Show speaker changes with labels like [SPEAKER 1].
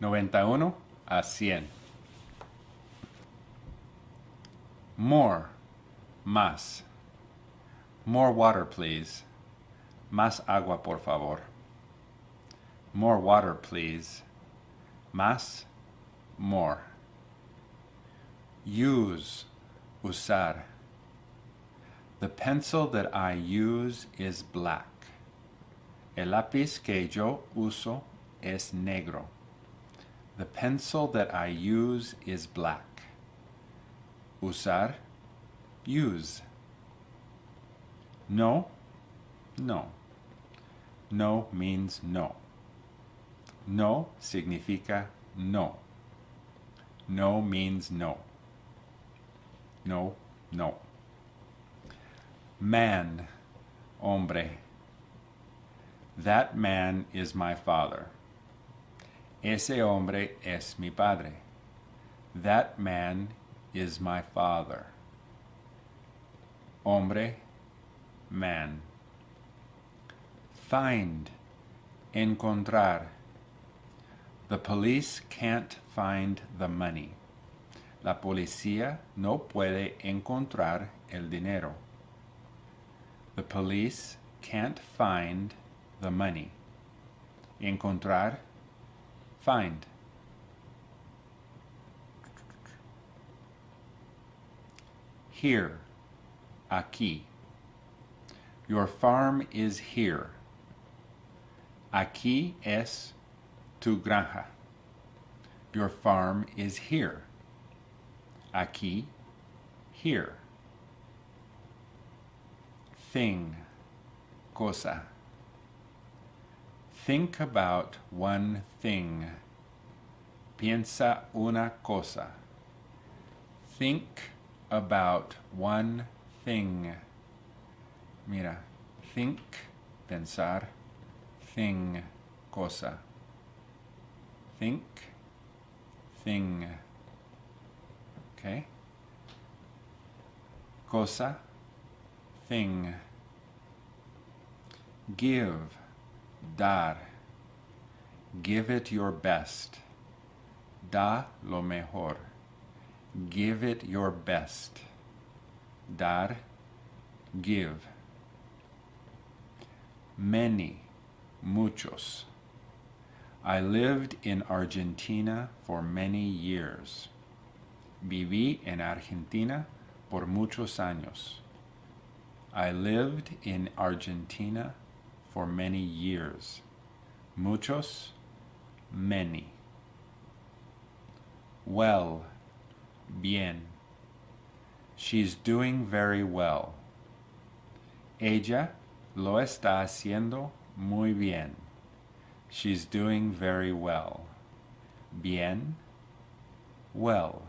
[SPEAKER 1] 91 a 100. More. Más. More water, please. Más agua, por favor. More water, please. Más. More. Use. Usar. The pencil that I use is black. El lápiz que yo uso es negro. The pencil that I use is black. Usar, use. No, no. No means no. No significa no. No means no. No, no. Man, hombre. That man is my father. Ese hombre es mi padre. That man is my father. Hombre, man. Find, encontrar. The police can't find the money. La policía no puede encontrar el dinero. The police can't find the money. Encontrar Find. Here. Aquí. Your farm is here. Aquí es tu granja. Your farm is here. Aquí, here. Thing, cosa. Think about one thing. Piensa una cosa. Think about one thing. Mira, think, pensar, thing, cosa. Think, thing. Okay? Cosa, thing. Give dar. Give it your best. Da lo mejor. Give it your best. Dar, give. Many, muchos. I lived in Argentina for many years. Viví en Argentina por muchos años. I lived in Argentina for many years. Muchos, many. Well, bien. She's doing very well. Ella lo está haciendo muy bien. She's doing very well. Bien, well.